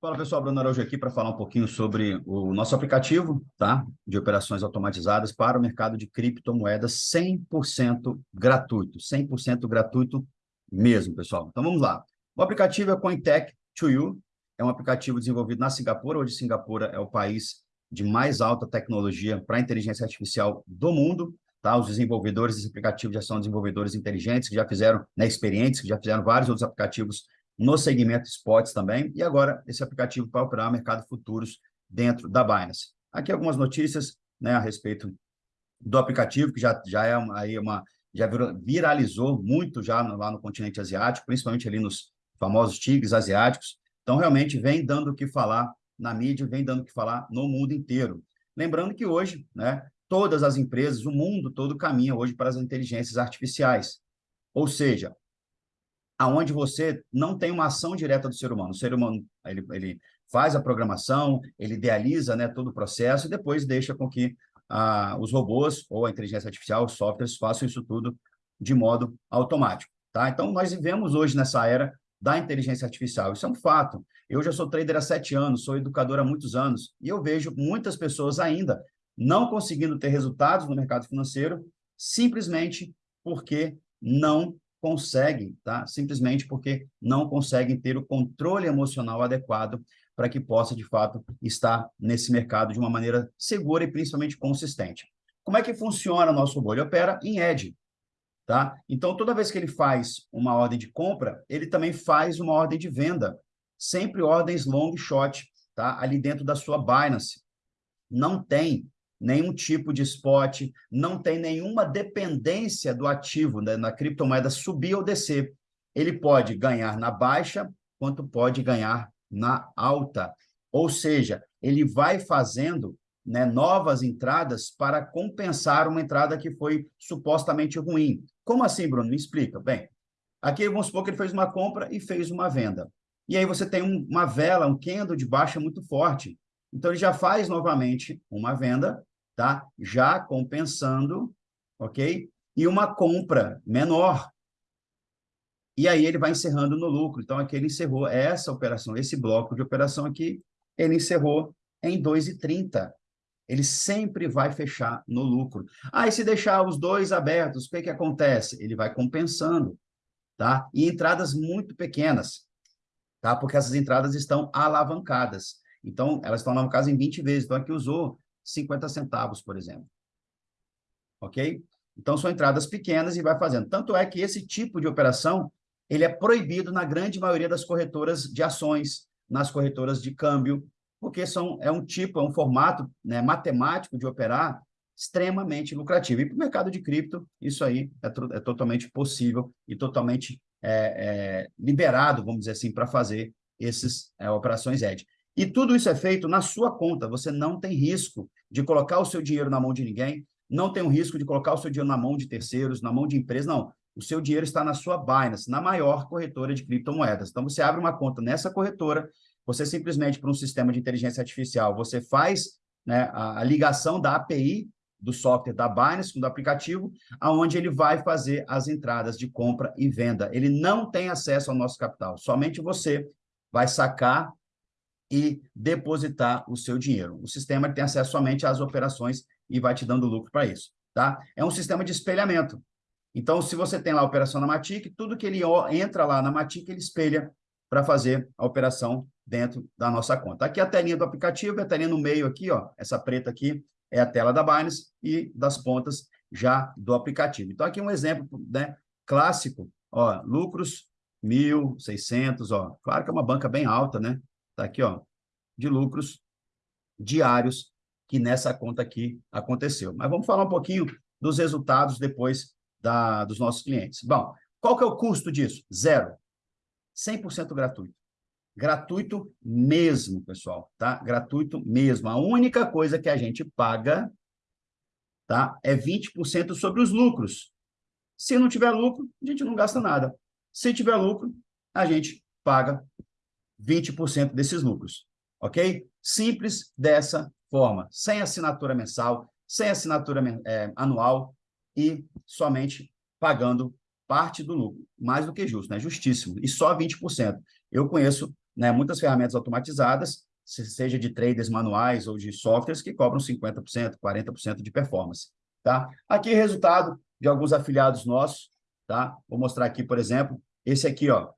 Fala pessoal, Bruno Araújo aqui para falar um pouquinho sobre o nosso aplicativo tá? de operações automatizadas para o mercado de criptomoedas 100% gratuito, 100% gratuito mesmo, pessoal. Então vamos lá. O aplicativo é o Cointech to You, é um aplicativo desenvolvido na Singapura, hoje Singapura é o país de mais alta tecnologia para inteligência artificial do mundo, tá? Os desenvolvedores desse aplicativo já são desenvolvedores inteligentes, que já fizeram, né, que já fizeram vários outros aplicativos no segmento spots também, e agora esse aplicativo para operar mercado futuros dentro da Binance. Aqui algumas notícias né, a respeito do aplicativo, que já, já é aí uma já viralizou muito já no, lá no continente asiático, principalmente ali nos famosos tigres asiáticos. Então, realmente, vem dando o que falar na mídia, vem dando o que falar no mundo inteiro. Lembrando que hoje, né, todas as empresas, o mundo todo caminha hoje para as inteligências artificiais. Ou seja, aonde você não tem uma ação direta do ser humano. O ser humano, ele, ele faz a programação, ele idealiza né, todo o processo e depois deixa com que ah, os robôs ou a inteligência artificial, os softwares, façam isso tudo de modo automático. Tá? Então, nós vivemos hoje nessa era da inteligência artificial. Isso é um fato. Eu já sou trader há sete anos, sou educador há muitos anos, e eu vejo muitas pessoas ainda não conseguindo ter resultados no mercado financeiro simplesmente porque não conseguem, tá? Simplesmente porque não conseguem ter o controle emocional adequado para que possa, de fato, estar nesse mercado de uma maneira segura e principalmente consistente. Como é que funciona o nosso? Ele opera em edge, tá? Então, toda vez que ele faz uma ordem de compra, ele também faz uma ordem de venda, sempre ordens long shot, tá? Ali dentro da sua Binance. Não tem nenhum tipo de spot, não tem nenhuma dependência do ativo né, na criptomoeda subir ou descer. Ele pode ganhar na baixa, quanto pode ganhar na alta. Ou seja, ele vai fazendo né, novas entradas para compensar uma entrada que foi supostamente ruim. Como assim, Bruno? Me explica. Bem, aqui vamos supor que ele fez uma compra e fez uma venda. E aí você tem um, uma vela, um candle de baixa muito forte. Então, ele já faz novamente uma venda tá? Já compensando, ok? E uma compra menor. E aí ele vai encerrando no lucro. Então, aqui ele encerrou essa operação, esse bloco de operação aqui, ele encerrou em 2,30. Ele sempre vai fechar no lucro. E se deixar os dois abertos, o que, que acontece? Ele vai compensando, tá? E entradas muito pequenas, tá? Porque essas entradas estão alavancadas. Então, elas estão alavancadas em 20 vezes. Então, aqui usou 50 centavos, por exemplo. Ok? Então, são entradas pequenas e vai fazendo. Tanto é que esse tipo de operação, ele é proibido na grande maioria das corretoras de ações, nas corretoras de câmbio, porque são, é um tipo, é um formato né, matemático de operar extremamente lucrativo. E para o mercado de cripto, isso aí é, é totalmente possível e totalmente é, é, liberado, vamos dizer assim, para fazer essas é, operações edge. E tudo isso é feito na sua conta, você não tem risco de colocar o seu dinheiro na mão de ninguém, não tem o risco de colocar o seu dinheiro na mão de terceiros, na mão de empresas, não. O seu dinheiro está na sua Binance, na maior corretora de criptomoedas. Então, você abre uma conta nessa corretora, você simplesmente, para um sistema de inteligência artificial, você faz né, a, a ligação da API do software da Binance, do aplicativo, aonde ele vai fazer as entradas de compra e venda. Ele não tem acesso ao nosso capital, somente você vai sacar e depositar o seu dinheiro. O sistema tem acesso somente às operações e vai te dando lucro para isso, tá? É um sistema de espelhamento. Então, se você tem lá a operação na Matic, tudo que ele entra lá na Matic, ele espelha para fazer a operação dentro da nossa conta. Aqui a telinha do aplicativo, a telinha no meio aqui, ó, essa preta aqui é a tela da Binance e das pontas já do aplicativo. Então, aqui um exemplo né, clássico, ó, lucros 1.600, ó, claro que é uma banca bem alta, né? Está aqui, ó, de lucros diários que nessa conta aqui aconteceu. Mas vamos falar um pouquinho dos resultados depois da, dos nossos clientes. Bom, qual que é o custo disso? Zero. 100% gratuito. Gratuito mesmo, pessoal, tá? Gratuito mesmo. A única coisa que a gente paga, tá? É 20% sobre os lucros. Se não tiver lucro, a gente não gasta nada. Se tiver lucro, a gente paga 20% desses lucros, ok? Simples dessa forma, sem assinatura mensal, sem assinatura é, anual e somente pagando parte do lucro, mais do que justo, né? Justíssimo, e só 20%. Eu conheço né, muitas ferramentas automatizadas, seja de traders manuais ou de softwares, que cobram 50%, 40% de performance. Tá? Aqui, resultado de alguns afiliados nossos. Tá? Vou mostrar aqui, por exemplo, esse aqui, ó,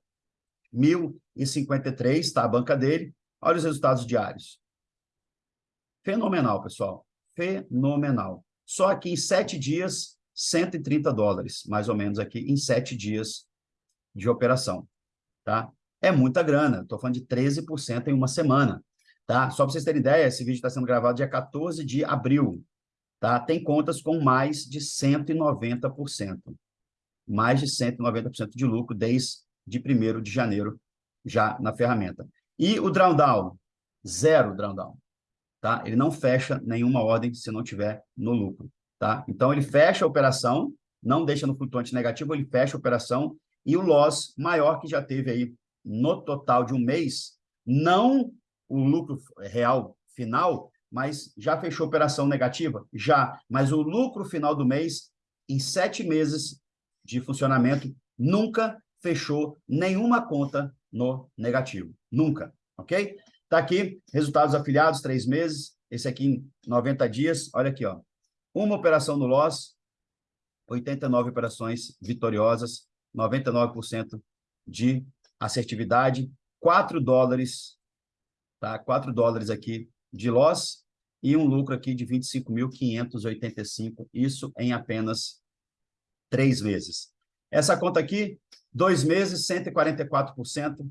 1.053, tá? a banca dele. Olha os resultados diários. Fenomenal, pessoal. Fenomenal. Só aqui em sete dias, 130 dólares, mais ou menos aqui, em sete dias de operação. Tá? É muita grana. Estou falando de 13% em uma semana. Tá? Só para vocês terem ideia, esse vídeo está sendo gravado dia 14 de abril. Tá? Tem contas com mais de 190%. Mais de 190% de lucro desde de 1 de janeiro já na ferramenta. E o drawdown, zero drawdown. Tá? Ele não fecha nenhuma ordem se não tiver no lucro. Tá? Então, ele fecha a operação, não deixa no flutuante negativo, ele fecha a operação e o loss maior que já teve aí no total de um mês, não o lucro real final, mas já fechou operação negativa? Já, mas o lucro final do mês, em sete meses de funcionamento, nunca fechou nenhuma conta no negativo. Nunca, ok? Tá aqui, resultados afiliados, três meses. Esse aqui em 90 dias. Olha aqui, ó. Uma operação no loss, 89 operações vitoriosas, 99% de assertividade, 4 dólares, tá? 4 dólares aqui de loss e um lucro aqui de 25.585, isso em apenas três meses. Essa conta aqui, dois meses, 144%,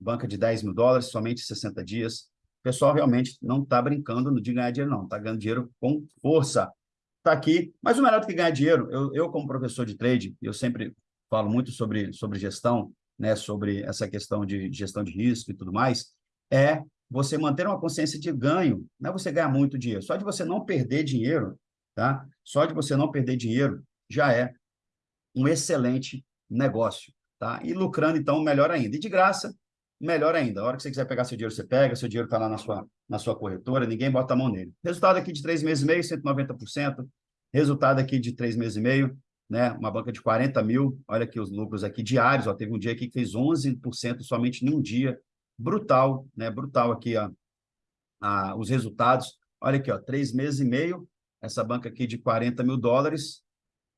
banca de 10 mil dólares, somente 60 dias. O pessoal realmente não está brincando de ganhar dinheiro, não. Está ganhando dinheiro com força. Está aqui. Mas o melhor do que ganhar dinheiro, eu, eu como professor de trade, eu sempre falo muito sobre, sobre gestão, né, sobre essa questão de gestão de risco e tudo mais, é você manter uma consciência de ganho, não é você ganhar muito dinheiro, só de você não perder dinheiro, tá? Só de você não perder dinheiro já é um excelente negócio, tá? E lucrando, então, melhor ainda. E de graça, melhor ainda. A hora que você quiser pegar seu dinheiro, você pega, seu dinheiro está lá na sua, na sua corretora, ninguém bota a mão nele. Resultado aqui de três meses e meio, 190%. Resultado aqui de três meses e meio, né? Uma banca de 40 mil. Olha aqui os lucros aqui diários, ó. Teve um dia aqui que fez 11% somente em um dia brutal, né? Brutal aqui a, a, os resultados. Olha aqui, ó, três meses e meio, essa banca aqui de 40 mil dólares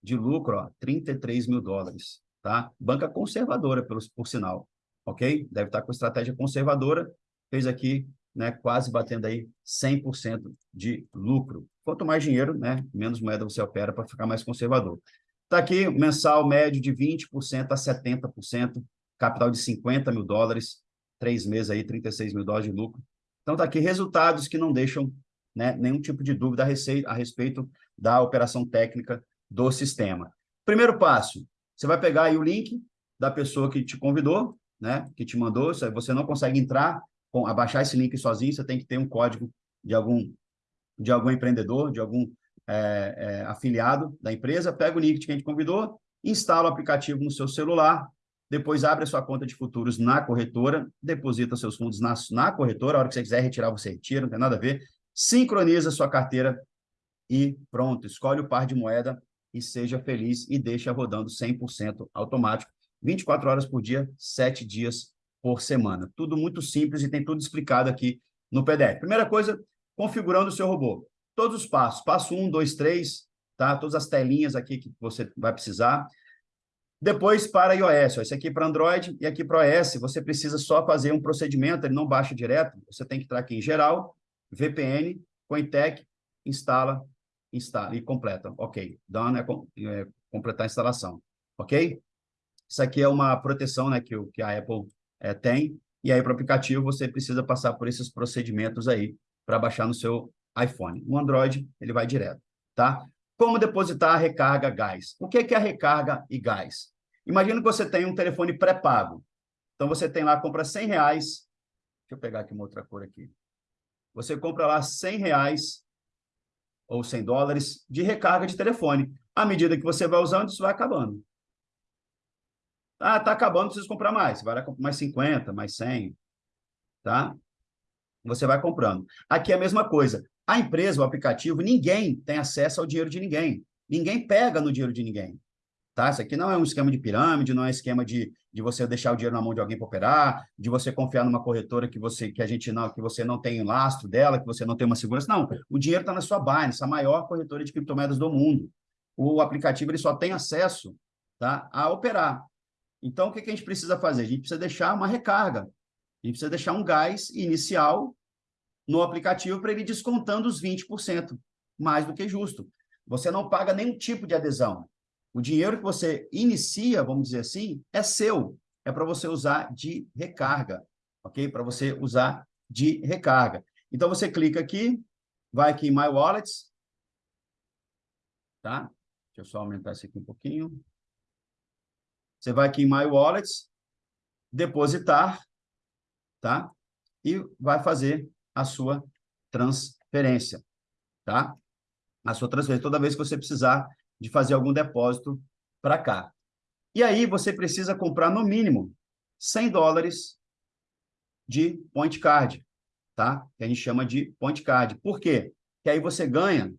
de lucro, ó, 33 mil dólares, tá? Banca conservadora, por, por sinal, ok? Deve estar com estratégia conservadora, fez aqui, né, quase batendo aí 100% de lucro. Quanto mais dinheiro, né, menos moeda você opera para ficar mais conservador. Está aqui, mensal médio de 20% a 70%, capital de 50 mil dólares, três meses aí, 36 mil dólares de lucro. Então, está aqui resultados que não deixam né, nenhum tipo de dúvida a, a respeito da operação técnica do sistema. Primeiro passo, você vai pegar aí o link da pessoa que te convidou, né, que te mandou, você não consegue entrar, com, abaixar esse link sozinho, você tem que ter um código de algum, de algum empreendedor, de algum é, é, afiliado da empresa, pega o link que a gente convidou, instala o aplicativo no seu celular, depois abre a sua conta de futuros na corretora, deposita seus fundos na, na corretora, a hora que você quiser retirar, você retira, não tem nada a ver, sincroniza a sua carteira e pronto, escolhe o par de moeda e seja feliz e deixa rodando 100% automático, 24 horas por dia, 7 dias por semana. Tudo muito simples e tem tudo explicado aqui no PDF. Primeira coisa, configurando o seu robô. Todos os passos, passo 1, 2, 3, tá? Todas as telinhas aqui que você vai precisar. Depois, para iOS, ó, esse aqui para Android e aqui para iOS, você precisa só fazer um procedimento, ele não baixa direto, você tem que entrar aqui em geral, VPN, Cointech, instala, instala e completa. Ok, done é, é completar a instalação, ok? Isso aqui é uma proteção né, que, que a Apple é, tem, e aí para o aplicativo você precisa passar por esses procedimentos aí para baixar no seu iPhone. No Android, ele vai direto, tá? Como depositar a recarga gás? O que é, que é a recarga e gás? Imagina que você tem um telefone pré-pago. Então, você tem lá, compra 100 reais. Deixa eu pegar aqui uma outra cor aqui. Você compra lá 100 reais ou 100 dólares de recarga de telefone. À medida que você vai usando, isso vai acabando. Ah, está acabando, precisa comprar mais. Vai lá mais 50, mais 100. Tá? Você vai comprando. Aqui é a mesma coisa. A empresa, o aplicativo, ninguém tem acesso ao dinheiro de ninguém. Ninguém pega no dinheiro de ninguém. Tá? Isso aqui não é um esquema de pirâmide, não é esquema de, de você deixar o dinheiro na mão de alguém para operar, de você confiar numa corretora que você que a gente não que você não tem lastro dela, que você não tem uma segurança. Não, o dinheiro está na sua Binance, a maior corretora de criptomoedas do mundo. O aplicativo ele só tem acesso tá, a operar. Então, o que, que a gente precisa fazer? A gente precisa deixar uma recarga. A gente precisa deixar um gás inicial no aplicativo para ele descontando os 20%, mais do que justo. Você não paga nenhum tipo de adesão. O dinheiro que você inicia, vamos dizer assim, é seu. É para você usar de recarga, ok? Para você usar de recarga. Então, você clica aqui, vai aqui em My Wallets, tá? Deixa eu só aumentar isso aqui um pouquinho. Você vai aqui em My Wallets, depositar, tá? E vai fazer a sua transferência, tá? A sua transferência, toda vez que você precisar de fazer algum depósito para cá. E aí você precisa comprar no mínimo 100 dólares de point card, tá? Que a gente chama de point card. Por quê? Que aí você ganha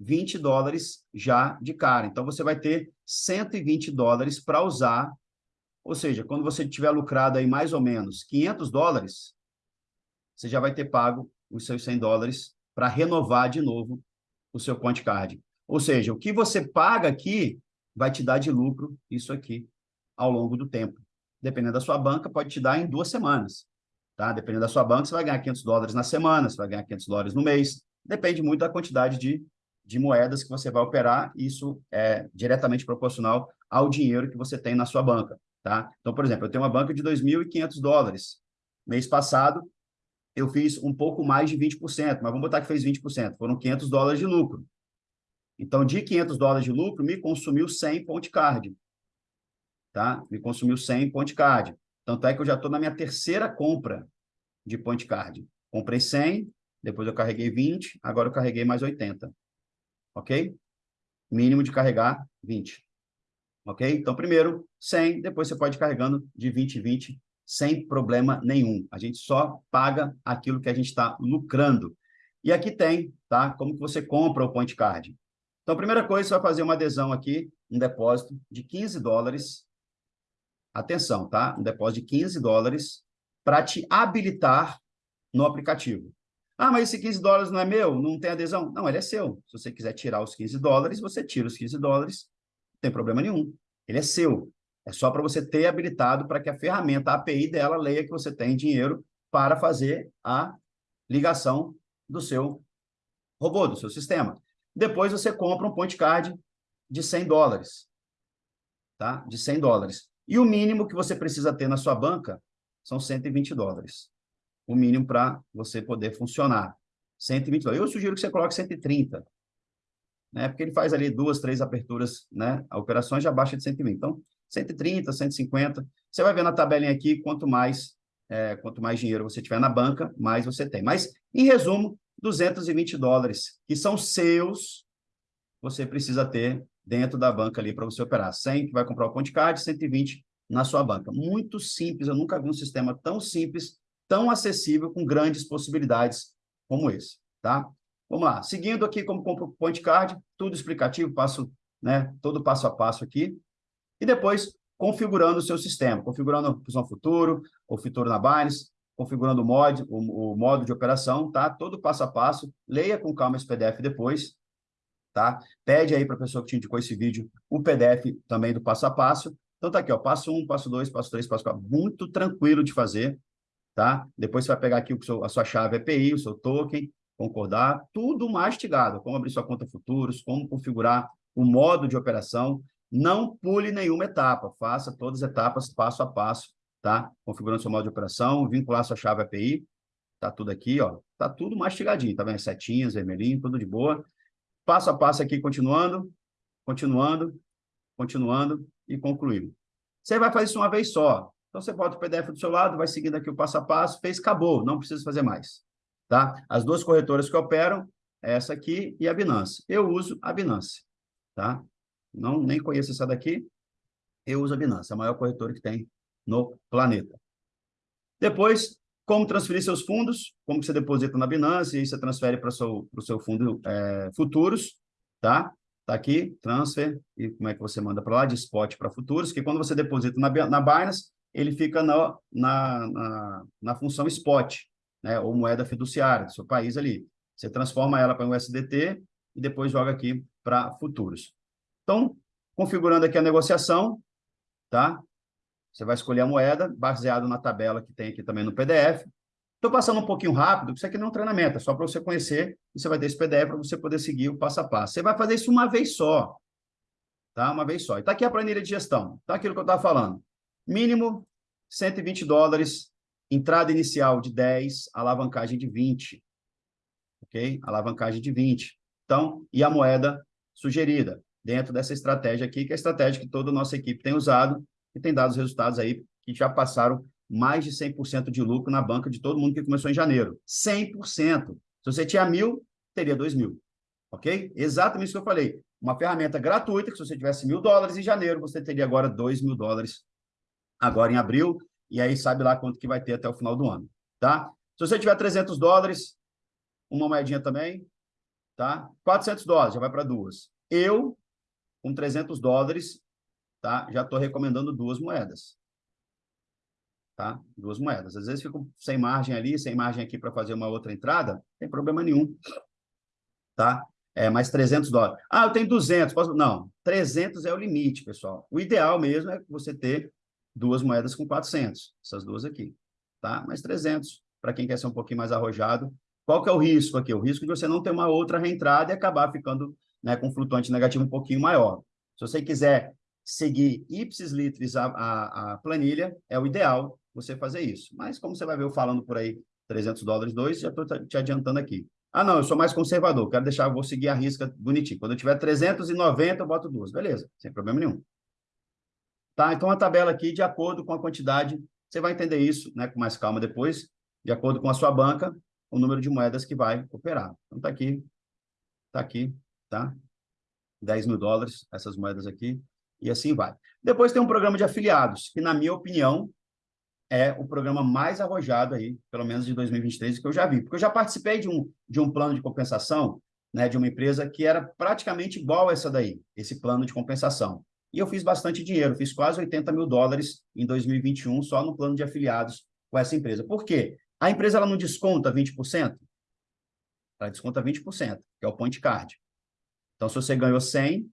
20 dólares já de cara. Então você vai ter 120 dólares para usar. Ou seja, quando você tiver lucrado aí mais ou menos 500 dólares, você já vai ter pago os seus 100 dólares para renovar de novo o seu point card. Ou seja, o que você paga aqui vai te dar de lucro isso aqui ao longo do tempo. Dependendo da sua banca, pode te dar em duas semanas. Tá? Dependendo da sua banca, você vai ganhar 500 dólares na semana, você vai ganhar 500 dólares no mês. Depende muito da quantidade de, de moedas que você vai operar. Isso é diretamente proporcional ao dinheiro que você tem na sua banca. Tá? Então, por exemplo, eu tenho uma banca de 2.500 dólares. Mês passado, eu fiz um pouco mais de 20%, mas vamos botar que fez 20%. Foram 500 dólares de lucro. Então, de 500 dólares de lucro, me consumiu 100 ponte card. Tá? Me consumiu 100 ponte card. Tanto é que eu já estou na minha terceira compra de point card. Comprei 100, depois eu carreguei 20, agora eu carreguei mais 80. Ok? Mínimo de carregar 20. Ok? Então, primeiro 100, depois você pode ir carregando de 20 em 20, sem problema nenhum. A gente só paga aquilo que a gente está lucrando. E aqui tem, tá? Como que você compra o point card. Então, a primeira coisa, você vai fazer uma adesão aqui, um depósito de 15 dólares. Atenção, tá? Um depósito de 15 dólares para te habilitar no aplicativo. Ah, mas esse 15 dólares não é meu? Não tem adesão? Não, ele é seu. Se você quiser tirar os 15 dólares, você tira os 15 dólares, não tem problema nenhum. Ele é seu. É só para você ter habilitado para que a ferramenta, a API dela, leia que você tem dinheiro para fazer a ligação do seu robô, do seu sistema. Depois você compra um point card de 100 dólares, tá? De 100 dólares. E o mínimo que você precisa ter na sua banca são 120 dólares. O mínimo para você poder funcionar. 120 dólares. Eu sugiro que você coloque 130, né? Porque ele faz ali duas, três aperturas, né? A operação já baixa de 120. Então, 130, 150. Você vai ver na tabelinha aqui, quanto mais, é, quanto mais dinheiro você tiver na banca, mais você tem. Mas, em resumo, 220 dólares, que são seus, você precisa ter dentro da banca ali para você operar. 100 que vai comprar o Ponte Card, 120 na sua banca. Muito simples, eu nunca vi um sistema tão simples, tão acessível, com grandes possibilidades como esse, tá? Vamos lá, seguindo aqui como compra o Point Card, tudo explicativo, passo, né, todo passo a passo aqui, e depois configurando o seu sistema, configurando a opção futuro, o futuro na Binance, configurando o, mod, o, o modo de operação, tá? Todo passo a passo. Leia com calma esse PDF depois, tá? Pede aí para a pessoa que te indicou esse vídeo o PDF também do passo a passo. Então tá aqui, ó, passo 1, um, passo 2, passo 3, passo 4. Muito tranquilo de fazer, tá? Depois você vai pegar aqui o seu, a sua chave API, o seu token, concordar, tudo mastigado, como abrir sua conta futuros, como configurar o modo de operação. Não pule nenhuma etapa, faça todas as etapas passo a passo tá? Configurando seu modo de operação, vincular sua chave API, tá tudo aqui, ó, tá tudo mastigadinho, tá vendo? Setinhas, vermelhinho, tudo de boa. Passo a passo aqui, continuando, continuando, continuando e concluindo. Você vai fazer isso uma vez só. Então, você bota o PDF do seu lado, vai seguindo aqui o passo a passo, fez, acabou, não precisa fazer mais, tá? As duas corretoras que operam, essa aqui e a Binance. Eu uso a Binance, tá? Não, nem conheço essa daqui, eu uso a Binance, a maior corretora que tem no planeta. Depois, como transferir seus fundos, como você deposita na Binance, e você transfere para o seu, seu fundo é, futuros, tá? Está aqui, transfer, e como é que você manda para lá? De spot para futuros, que quando você deposita na, na Binance, ele fica na, na, na, na função spot, né? ou moeda fiduciária do seu país ali. Você transforma ela para um USDT e depois joga aqui para futuros. Então, configurando aqui a negociação, tá? Você vai escolher a moeda, baseado na tabela que tem aqui também no PDF. Estou passando um pouquinho rápido, isso aqui não é um treinamento, é só para você conhecer, e você vai ter esse PDF para você poder seguir o passo a passo. Você vai fazer isso uma vez só, tá? Uma vez só. E está aqui a planilha de gestão, tá aquilo que eu estava falando. Mínimo 120 dólares, entrada inicial de 10, alavancagem de 20, ok? Alavancagem de 20. Então, e a moeda sugerida, dentro dessa estratégia aqui, que é a estratégia que toda a nossa equipe tem usado, e tem dado os resultados aí que já passaram mais de 100% de lucro na banca de todo mundo que começou em janeiro. 100%. Se você tinha mil, teria dois mil. Ok? Exatamente isso que eu falei. Uma ferramenta gratuita, que se você tivesse mil dólares em janeiro, você teria agora dois mil dólares agora em abril, e aí sabe lá quanto que vai ter até o final do ano, tá? Se você tiver 300 dólares, uma moedinha também, tá? 400 dólares, já vai para duas. Eu, com 300 dólares, tá? Já estou recomendando duas moedas tá? Duas moedas. Às vezes fico sem margem ali, sem margem aqui para fazer uma outra entrada, não tem problema nenhum, tá? É, mais 300 dólares. Ah, eu tenho 200, posso... Não, 300 é o limite, pessoal. O ideal mesmo é você ter duas moedas com 400, essas duas aqui, tá? Mais 300, para quem quer ser um pouquinho mais arrojado. Qual que é o risco aqui? O risco de você não ter uma outra reentrada e acabar ficando né, com flutuante negativo um pouquinho maior. Se você quiser seguir ipsis litris a, a, a planilha, é o ideal, você fazer isso. Mas como você vai ver eu falando por aí 300 dólares, dois, já estou te adiantando aqui. Ah, não, eu sou mais conservador, quero deixar, vou seguir a risca bonitinho. Quando eu tiver 390, eu boto duas. Beleza, sem problema nenhum. Tá, então a tabela aqui, de acordo com a quantidade, você vai entender isso né, com mais calma depois, de acordo com a sua banca, o número de moedas que vai operar. Então tá aqui, tá aqui, tá? 10 mil dólares, essas moedas aqui, e assim vai. Depois tem um programa de afiliados, que na minha opinião, é o programa mais arrojado aí, pelo menos de 2023, que eu já vi. Porque eu já participei de um, de um plano de compensação, né, de uma empresa que era praticamente igual a essa daí, esse plano de compensação. E eu fiz bastante dinheiro, fiz quase 80 mil dólares em 2021 só no plano de afiliados com essa empresa. Por quê? A empresa ela não desconta 20%? Ela desconta 20%, que é o point card. Então, se você ganhou 100,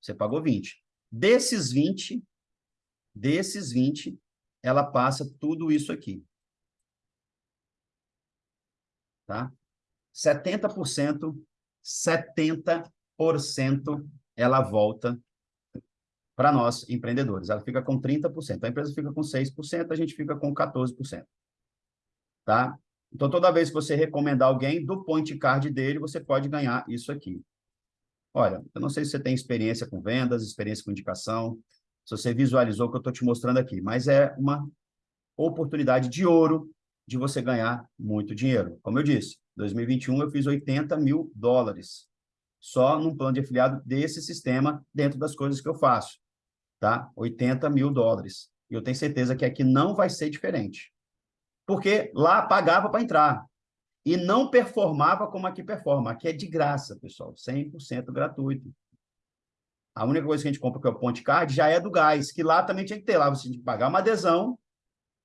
você pagou 20. Desses 20, desses 20, ela passa tudo isso aqui. Tá? 70%, 70% ela volta para nós, empreendedores. Ela fica com 30%. A empresa fica com 6%, a gente fica com 14%. Tá? Então, toda vez que você recomendar alguém, do point card dele, você pode ganhar isso aqui. Olha, eu não sei se você tem experiência com vendas, experiência com indicação, se você visualizou o que eu estou te mostrando aqui, mas é uma oportunidade de ouro de você ganhar muito dinheiro. Como eu disse, 2021 eu fiz 80 mil dólares só num plano de afiliado desse sistema dentro das coisas que eu faço, tá? 80 mil dólares. E eu tenho certeza que aqui não vai ser diferente. Porque lá pagava para entrar e não performava como aqui performa. Aqui é de graça, pessoal, 100% gratuito. A única coisa que a gente compra, que é o Ponte Card, já é do gás, que lá também tinha que ter. Lá você tinha que pagar uma adesão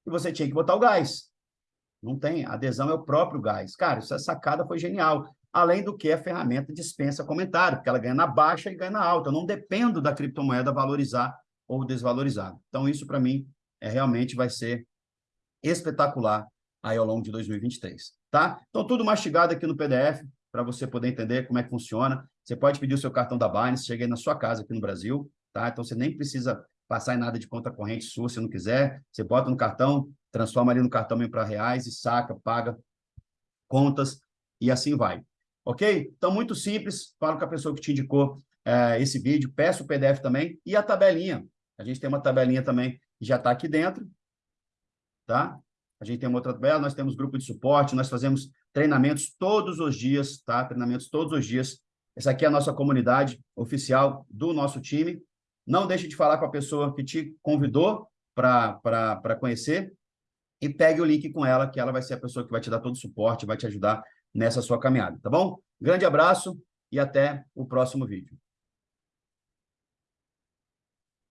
e você tinha que botar o gás. Não tem. Adesão é o próprio gás. Cara, essa sacada foi genial. Além do que a ferramenta dispensa comentário, porque ela ganha na baixa e ganha na alta. Eu não dependo da criptomoeda valorizar ou desvalorizar. Então, isso para mim é realmente vai ser espetacular aí ao longo de 2023, tá? Então, tudo mastigado aqui no PDF, para você poder entender como é que funciona. Você pode pedir o seu cartão da Binance, cheguei na sua casa aqui no Brasil, tá? Então, você nem precisa passar em nada de conta corrente sua, se não quiser. Você bota no cartão, transforma ali no cartão para reais e saca, paga contas e assim vai. Ok? Então, muito simples. Falo com a pessoa que te indicou é, esse vídeo. Peço o PDF também e a tabelinha. A gente tem uma tabelinha também que já está aqui dentro. Tá? A gente tem uma outra tabela, nós temos grupo de suporte, nós fazemos treinamentos todos os dias, tá? Treinamentos todos os dias. Essa aqui é a nossa comunidade oficial do nosso time. Não deixe de falar com a pessoa que te convidou para conhecer e pegue o link com ela, que ela vai ser a pessoa que vai te dar todo o suporte, vai te ajudar nessa sua caminhada, tá bom? Grande abraço e até o próximo vídeo.